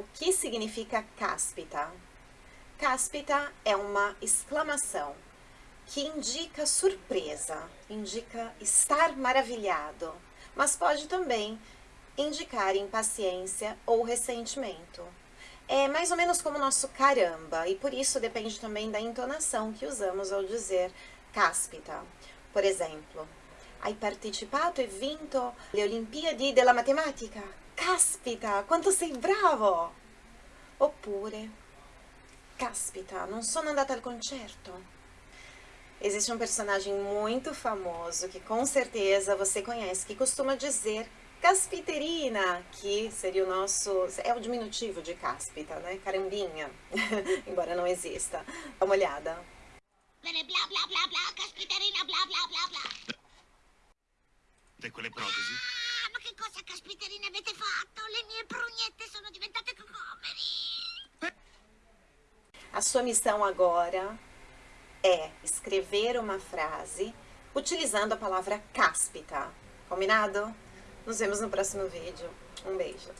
O que significa cáspita? Cáspita é uma exclamação que indica surpresa, indica estar maravilhado, mas pode também indicar impaciência ou ressentimento. É mais ou menos como o nosso caramba, e por isso depende também da entonação que usamos ao dizer cáspita. Por exemplo, hai partecipato e vinto le Olimpiadi della Matematica? Caspita, quanto sei bravo! Oppure, caspita, non sono andata al concerto. Existe um personagem muito famoso que com certeza você conhece, que costuma dizer Caspiterina, que seria o nosso, é o diminutivo de cáspita, né? Carambinha, embora não exista. Dá uma olhada. Bene, bla bla bla bla, caspiterina, bla bla bla bla. E quelle protesi? Che cosa caspiterina avete fatto? Le mie prugnette sono diventate cocomeri. A sua missão agora é escrever uma frase utilizando a palavra cáspita. Combinado? Nos vemos no próximo vídeo. Um beijo.